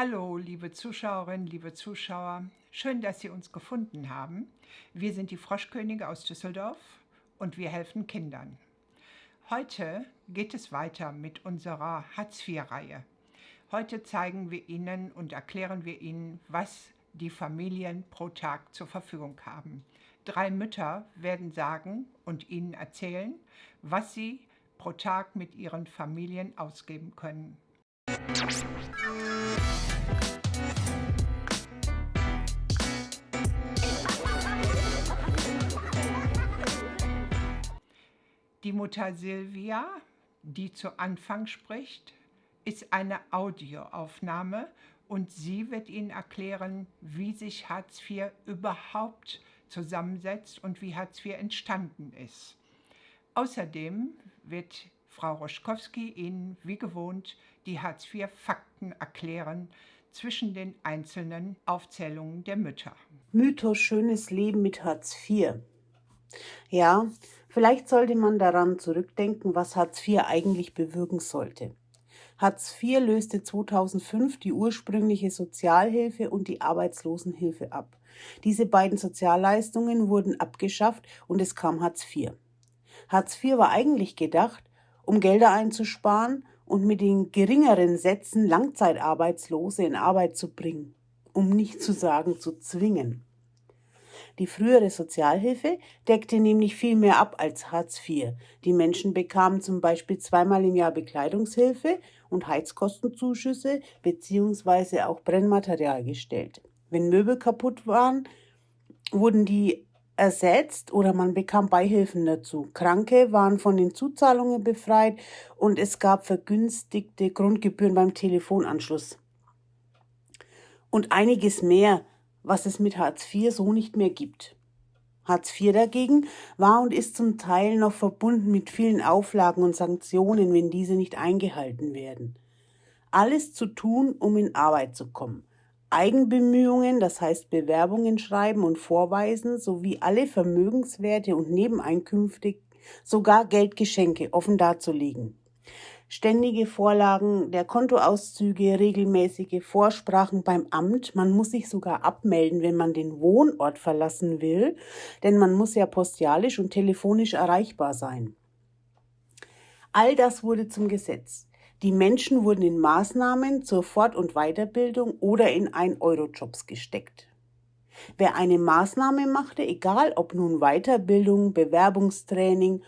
Hallo, liebe Zuschauerinnen, liebe Zuschauer. Schön, dass Sie uns gefunden haben. Wir sind die Froschkönige aus Düsseldorf und wir helfen Kindern. Heute geht es weiter mit unserer Hartz-IV-Reihe. Heute zeigen wir Ihnen und erklären wir Ihnen, was die Familien pro Tag zur Verfügung haben. Drei Mütter werden sagen und Ihnen erzählen, was sie pro Tag mit ihren Familien ausgeben können. Die Mutter Silvia, die zu Anfang spricht, ist eine Audioaufnahme und sie wird Ihnen erklären, wie sich Hartz IV überhaupt zusammensetzt und wie Hartz IV entstanden ist. Außerdem wird Frau Roschkowski Ihnen wie gewohnt die Hartz-IV-Fakten erklären zwischen den einzelnen Aufzählungen der Mütter. Mythos Schönes Leben mit Hartz IV. Ja, vielleicht sollte man daran zurückdenken, was Hartz IV eigentlich bewirken sollte. Hartz IV löste 2005 die ursprüngliche Sozialhilfe und die Arbeitslosenhilfe ab. Diese beiden Sozialleistungen wurden abgeschafft und es kam Hartz IV. Hartz IV war eigentlich gedacht, um Gelder einzusparen und mit den geringeren Sätzen Langzeitarbeitslose in Arbeit zu bringen, um nicht zu sagen zu zwingen. Die frühere Sozialhilfe deckte nämlich viel mehr ab als Hartz IV. Die Menschen bekamen zum Beispiel zweimal im Jahr Bekleidungshilfe und Heizkostenzuschüsse bzw. auch Brennmaterial gestellt. Wenn Möbel kaputt waren, wurden die ersetzt oder man bekam Beihilfen dazu. Kranke waren von den Zuzahlungen befreit und es gab vergünstigte Grundgebühren beim Telefonanschluss. Und einiges mehr, was es mit Hartz IV so nicht mehr gibt. Hartz IV dagegen war und ist zum Teil noch verbunden mit vielen Auflagen und Sanktionen, wenn diese nicht eingehalten werden. Alles zu tun, um in Arbeit zu kommen. Eigenbemühungen, das heißt Bewerbungen schreiben und vorweisen, sowie alle Vermögenswerte und Nebeneinkünfte, sogar Geldgeschenke offen darzulegen. Ständige Vorlagen der Kontoauszüge, regelmäßige Vorsprachen beim Amt, man muss sich sogar abmelden, wenn man den Wohnort verlassen will, denn man muss ja postialisch und telefonisch erreichbar sein. All das wurde zum Gesetz. Die Menschen wurden in Maßnahmen zur Fort- und Weiterbildung oder in Ein-Euro-Jobs gesteckt. Wer eine Maßnahme machte, egal ob nun Weiterbildung, Bewerbungstraining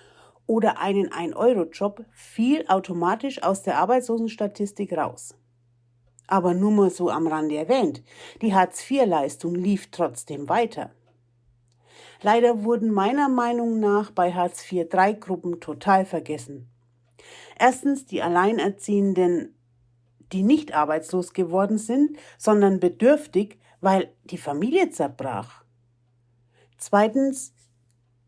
oder einen Ein-Euro-Job, fiel automatisch aus der Arbeitslosenstatistik raus. Aber nur mal so am Rande erwähnt, die Hartz-IV-Leistung lief trotzdem weiter. Leider wurden meiner Meinung nach bei Hartz IV drei Gruppen total vergessen. Erstens die Alleinerziehenden, die nicht arbeitslos geworden sind, sondern bedürftig, weil die Familie zerbrach. Zweitens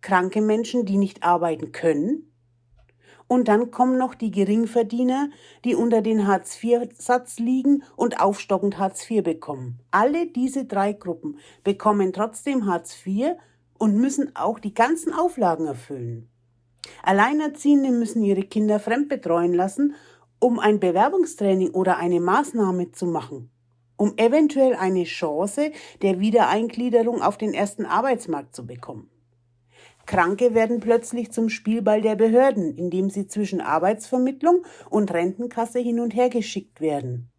kranke Menschen, die nicht arbeiten können. Und dann kommen noch die Geringverdiener, die unter den Hartz-IV-Satz liegen und aufstockend Hartz IV bekommen. Alle diese drei Gruppen bekommen trotzdem Hartz IV und müssen auch die ganzen Auflagen erfüllen. Alleinerziehende müssen ihre Kinder fremdbetreuen lassen, um ein Bewerbungstraining oder eine Maßnahme zu machen, um eventuell eine Chance der Wiedereingliederung auf den ersten Arbeitsmarkt zu bekommen. Kranke werden plötzlich zum Spielball der Behörden, indem sie zwischen Arbeitsvermittlung und Rentenkasse hin und her geschickt werden.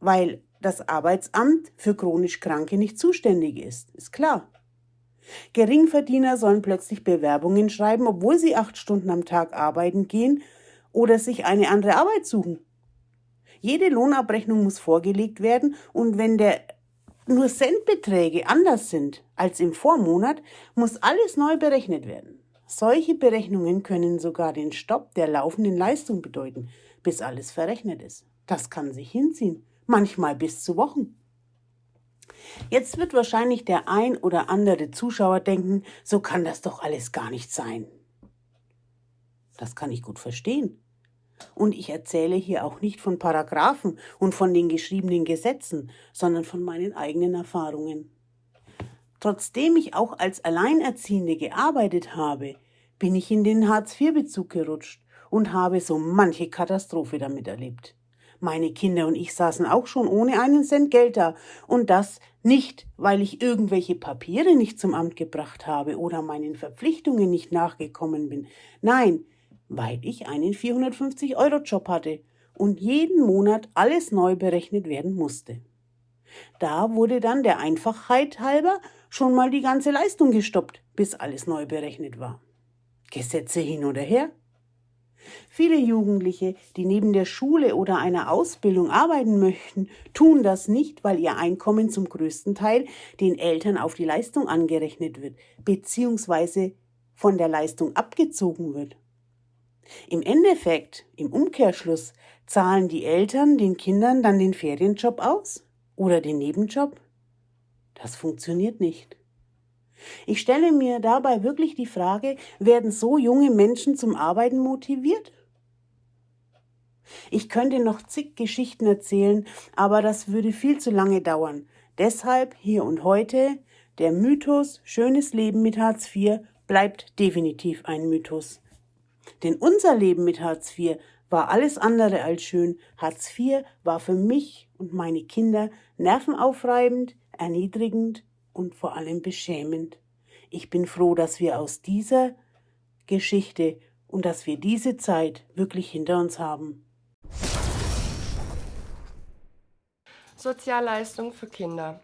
Weil das Arbeitsamt für chronisch Kranke nicht zuständig ist, ist klar. Geringverdiener sollen plötzlich Bewerbungen schreiben, obwohl sie acht Stunden am Tag arbeiten gehen oder sich eine andere Arbeit suchen. Jede Lohnabrechnung muss vorgelegt werden und wenn der nur Centbeträge anders sind als im Vormonat, muss alles neu berechnet werden. Solche Berechnungen können sogar den Stopp der laufenden Leistung bedeuten, bis alles verrechnet ist. Das kann sich hinziehen, manchmal bis zu Wochen. Jetzt wird wahrscheinlich der ein oder andere Zuschauer denken, so kann das doch alles gar nicht sein. Das kann ich gut verstehen. Und ich erzähle hier auch nicht von Paragraphen und von den geschriebenen Gesetzen, sondern von meinen eigenen Erfahrungen. Trotzdem ich auch als Alleinerziehende gearbeitet habe, bin ich in den Hartz-IV-Bezug gerutscht und habe so manche Katastrophe damit erlebt. Meine Kinder und ich saßen auch schon ohne einen Cent Geld da. Und das nicht, weil ich irgendwelche Papiere nicht zum Amt gebracht habe oder meinen Verpflichtungen nicht nachgekommen bin. Nein, weil ich einen 450-Euro-Job hatte und jeden Monat alles neu berechnet werden musste. Da wurde dann der Einfachheit halber schon mal die ganze Leistung gestoppt, bis alles neu berechnet war. Gesetze hin oder her. Viele Jugendliche, die neben der Schule oder einer Ausbildung arbeiten möchten, tun das nicht, weil ihr Einkommen zum größten Teil den Eltern auf die Leistung angerechnet wird, beziehungsweise von der Leistung abgezogen wird. Im Endeffekt, im Umkehrschluss, zahlen die Eltern den Kindern dann den Ferienjob aus oder den Nebenjob? Das funktioniert nicht. Ich stelle mir dabei wirklich die Frage, werden so junge Menschen zum Arbeiten motiviert? Ich könnte noch zig Geschichten erzählen, aber das würde viel zu lange dauern. Deshalb hier und heute, der Mythos schönes Leben mit Hartz IV bleibt definitiv ein Mythos. Denn unser Leben mit Hartz IV war alles andere als schön. Hartz IV war für mich und meine Kinder nervenaufreibend, erniedrigend und vor allem beschämend. Ich bin froh, dass wir aus dieser Geschichte und dass wir diese Zeit wirklich hinter uns haben. Sozialleistung für Kinder.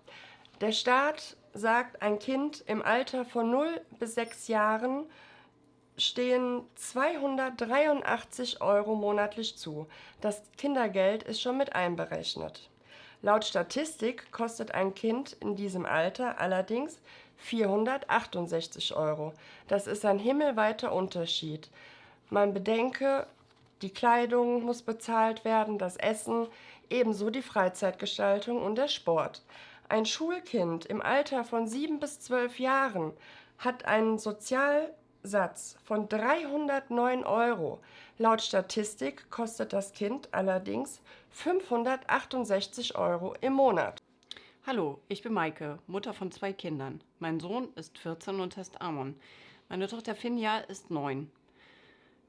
Der Staat sagt, ein Kind im Alter von 0 bis 6 Jahren stehen 283 Euro monatlich zu. Das Kindergeld ist schon mit einberechnet. Laut Statistik kostet ein Kind in diesem Alter allerdings 468 Euro. Das ist ein himmelweiter Unterschied. Man bedenke, die Kleidung muss bezahlt werden, das Essen, ebenso die Freizeitgestaltung und der Sport. Ein Schulkind im Alter von sieben bis zwölf Jahren hat einen Sozial Satz von 309 Euro. Laut Statistik kostet das Kind allerdings 568 Euro im Monat. Hallo, ich bin Maike, Mutter von zwei Kindern. Mein Sohn ist 14 und heißt Amon. Meine Tochter Finja ist 9.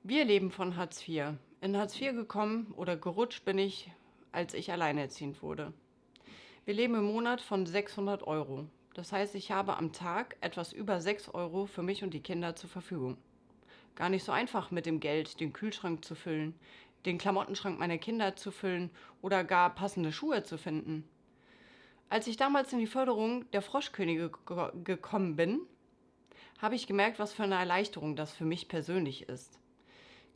Wir leben von Hartz IV. In Hartz IV gekommen oder gerutscht bin ich, als ich alleinerziehend wurde. Wir leben im Monat von 600 Euro. Das heißt, ich habe am Tag etwas über 6 Euro für mich und die Kinder zur Verfügung. Gar nicht so einfach mit dem Geld den Kühlschrank zu füllen, den Klamottenschrank meiner Kinder zu füllen oder gar passende Schuhe zu finden. Als ich damals in die Förderung der Froschkönige gekommen bin, habe ich gemerkt, was für eine Erleichterung das für mich persönlich ist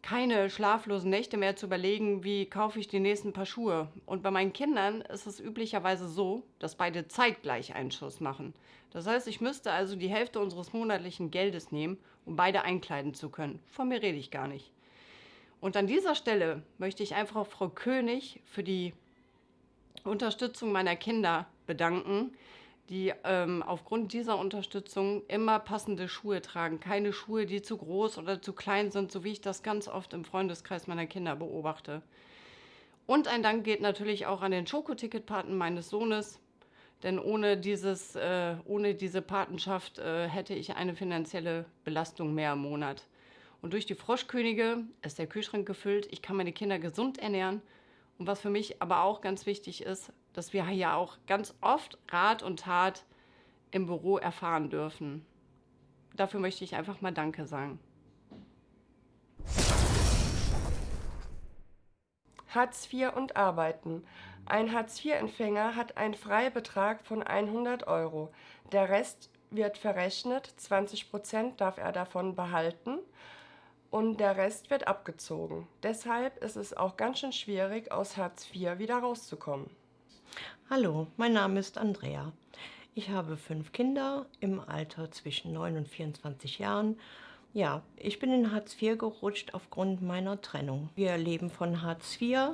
keine schlaflosen Nächte mehr zu überlegen, wie kaufe ich die nächsten paar Schuhe. Und bei meinen Kindern ist es üblicherweise so, dass beide zeitgleich einen Schuss machen. Das heißt, ich müsste also die Hälfte unseres monatlichen Geldes nehmen, um beide einkleiden zu können. Von mir rede ich gar nicht. Und an dieser Stelle möchte ich einfach Frau König für die Unterstützung meiner Kinder bedanken, die ähm, aufgrund dieser Unterstützung immer passende Schuhe tragen. Keine Schuhe, die zu groß oder zu klein sind, so wie ich das ganz oft im Freundeskreis meiner Kinder beobachte. Und ein Dank geht natürlich auch an den Schokoticketpaten meines Sohnes, denn ohne, dieses, äh, ohne diese Patenschaft äh, hätte ich eine finanzielle Belastung mehr im Monat. Und durch die Froschkönige ist der Kühlschrank gefüllt, ich kann meine Kinder gesund ernähren. Und was für mich aber auch ganz wichtig ist, dass wir ja auch ganz oft Rat und Tat im Büro erfahren dürfen. Dafür möchte ich einfach mal Danke sagen. Hartz IV und Arbeiten. Ein Hartz-IV-Empfänger hat einen Freibetrag von 100 Euro. Der Rest wird verrechnet, 20 Prozent darf er davon behalten und der Rest wird abgezogen. Deshalb ist es auch ganz schön schwierig, aus Hartz IV wieder rauszukommen. Hallo, mein Name ist Andrea. Ich habe fünf Kinder im Alter zwischen 9 und 24 Jahren. Ja, ich bin in Hartz IV gerutscht aufgrund meiner Trennung. Wir leben von Hartz IV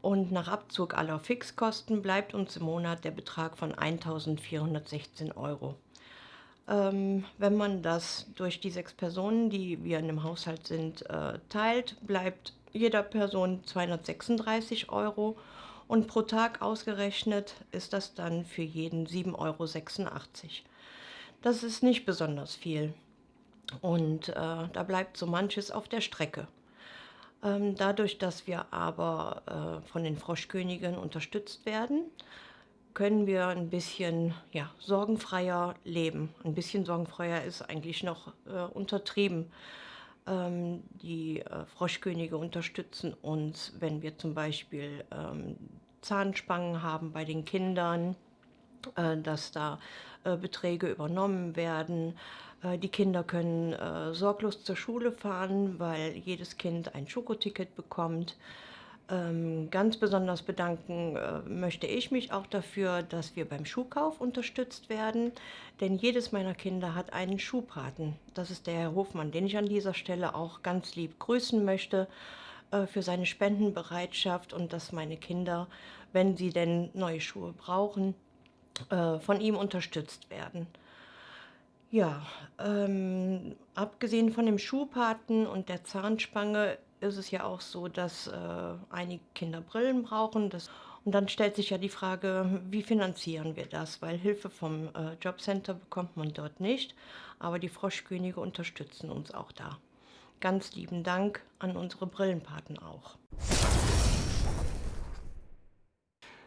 und nach Abzug aller Fixkosten bleibt uns im Monat der Betrag von 1416 Euro. Ähm, wenn man das durch die sechs Personen, die wir in dem Haushalt sind, äh, teilt, bleibt jeder Person 236 Euro und pro Tag ausgerechnet ist das dann für jeden 7,86 Euro. Das ist nicht besonders viel und äh, da bleibt so manches auf der Strecke. Ähm, dadurch, dass wir aber äh, von den Froschkönigen unterstützt werden, können wir ein bisschen ja, sorgenfreier leben. Ein bisschen sorgenfreier ist eigentlich noch äh, untertrieben. Ähm, die äh, Froschkönige unterstützen uns, wenn wir zum Beispiel ähm, Zahnspangen haben bei den Kindern, äh, dass da äh, Beträge übernommen werden. Äh, die Kinder können sorglos zur Schule fahren, weil jedes Kind ein Schokoticket bekommt. Ähm, ganz besonders bedanken möchte ich mich auch dafür, dass wir beim Schuhkauf unterstützt werden, denn jedes meiner Kinder hat einen Schuhpaten. Das ist der Herr Hofmann, den ich an dieser Stelle auch ganz lieb grüßen möchte für seine Spendenbereitschaft und dass meine Kinder, wenn sie denn neue Schuhe brauchen, äh, von ihm unterstützt werden. Ja, ähm, abgesehen von dem Schuhpaten und der Zahnspange ist es ja auch so, dass äh, einige Kinder Brillen brauchen. Das, und dann stellt sich ja die Frage, wie finanzieren wir das? Weil Hilfe vom äh, Jobcenter bekommt man dort nicht, aber die Froschkönige unterstützen uns auch da. Ganz lieben Dank an unsere Brillenpaten auch.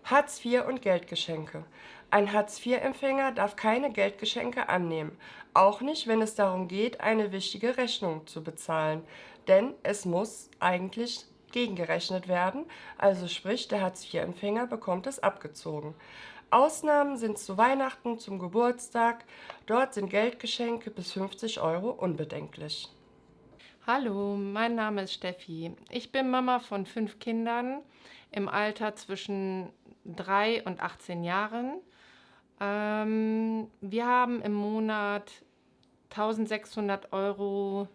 Hartz IV und Geldgeschenke. Ein Hartz-IV-Empfänger darf keine Geldgeschenke annehmen, auch nicht, wenn es darum geht, eine wichtige Rechnung zu bezahlen, denn es muss eigentlich gegengerechnet werden, also sprich, der Hartz-IV-Empfänger bekommt es abgezogen. Ausnahmen sind zu Weihnachten, zum Geburtstag, dort sind Geldgeschenke bis 50 Euro unbedenklich. Hallo, mein Name ist Steffi. Ich bin Mama von fünf Kindern im Alter zwischen 3 und 18 Jahren. Ähm, wir haben im Monat 1600 Euro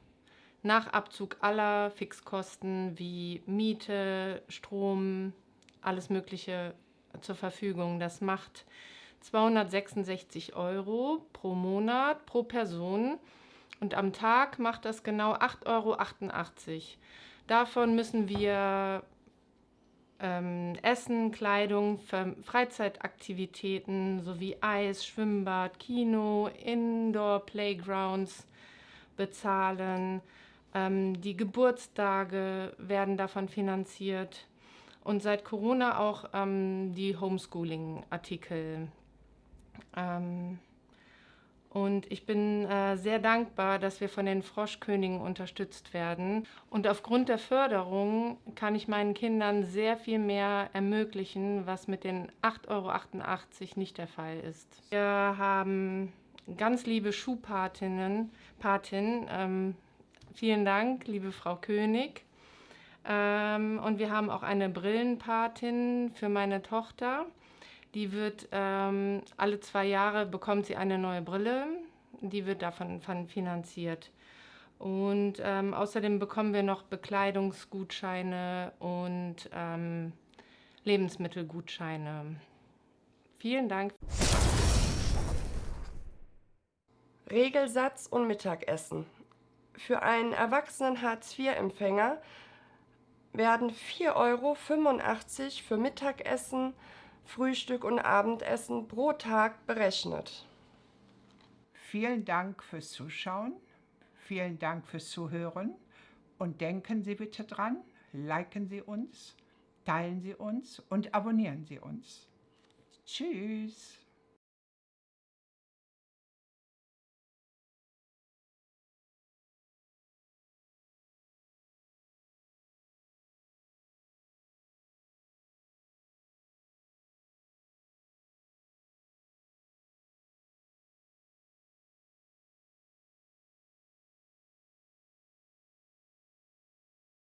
nach Abzug aller Fixkosten wie Miete, Strom, alles Mögliche zur Verfügung. Das macht 266 Euro pro Monat pro Person und am Tag macht das genau 8,88 Euro. Davon müssen wir ähm, Essen, Kleidung, Freizeitaktivitäten sowie Eis, Schwimmbad, Kino, Indoor-Playgrounds bezahlen. Ähm, die Geburtstage werden davon finanziert und seit Corona auch ähm, die Homeschooling-Artikel. Ähm, und ich bin äh, sehr dankbar, dass wir von den Froschkönigen unterstützt werden. Und aufgrund der Förderung kann ich meinen Kindern sehr viel mehr ermöglichen, was mit den 8,88 Euro nicht der Fall ist. Wir haben ganz liebe Schuhpatinnen. Patin, ähm, vielen Dank, liebe Frau König. Ähm, und wir haben auch eine Brillenpatin für meine Tochter. Die wird ähm, alle zwei Jahre bekommt sie eine neue Brille. Die wird davon finanziert. Und ähm, außerdem bekommen wir noch Bekleidungsgutscheine und ähm, Lebensmittelgutscheine. Vielen Dank. Regelsatz und Mittagessen. Für einen erwachsenen Hartz-IV-Empfänger werden 4,85 Euro für Mittagessen Frühstück und Abendessen pro Tag berechnet. Vielen Dank fürs Zuschauen, vielen Dank fürs Zuhören und denken Sie bitte dran, liken Sie uns, teilen Sie uns und abonnieren Sie uns. Tschüss.